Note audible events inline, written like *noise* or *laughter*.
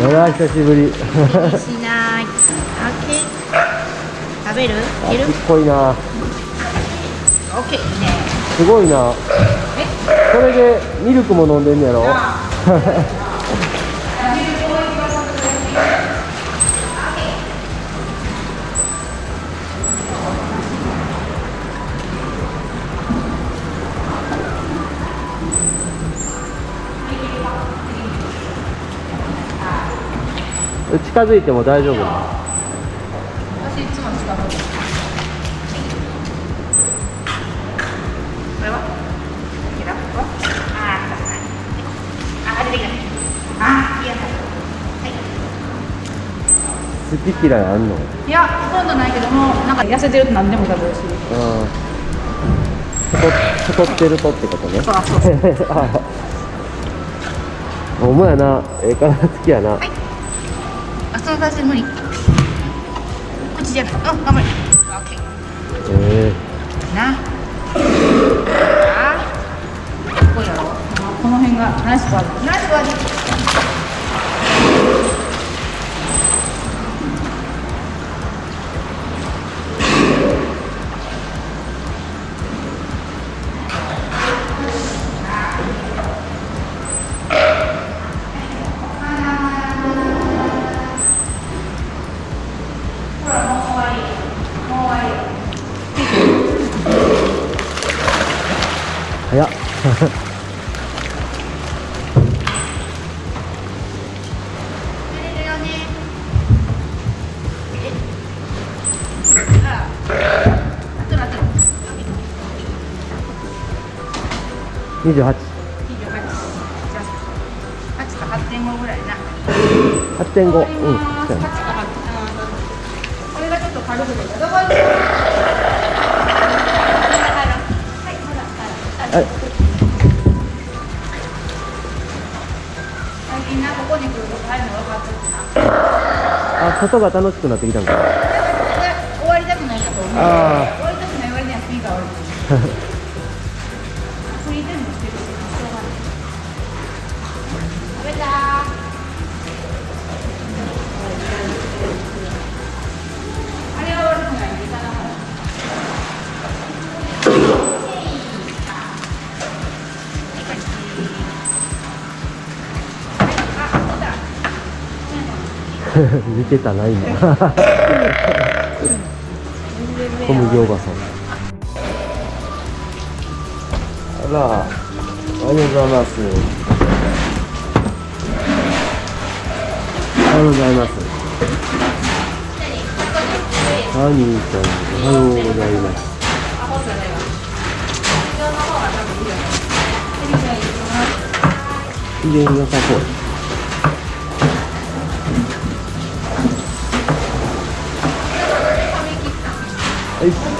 あら久しぶりしない。オッケー。食べる？いける？ちっこいなオッケーいいね。すごいなえ？それでミルクも飲んでんねやろ？*laughs* 近づいても大丈夫私いつも使う。これは？好き嫌いあんの？いや、ほとんどないけども、なんか痩せてると何でも食べるし。うん太太ってるとってことねそうそうそう。*laughs* あほんまやなええ体つきやな、はい。あ、その足し無理。口じゃない。うん、頑張れ。オッケー。えな。あ。すごいやろ。この辺がナイスバーディー。ナイスバーディ28 28じゃあ。8か8.5ぐらいな8.5うん8かな8これがちょっと軽くてどこ行くのはいまだはいに来ると入るの分かってるなあ外が楽しくなってきたんか。な終わりたくないなと思うあ終わりたくない割にはスピーカー悪いフリータイ *laughs* 見てたな今小麦おばさん。あらありがとうございます。ありがとうございます。ハニーちゃんおはようございます。機嫌良さそうはい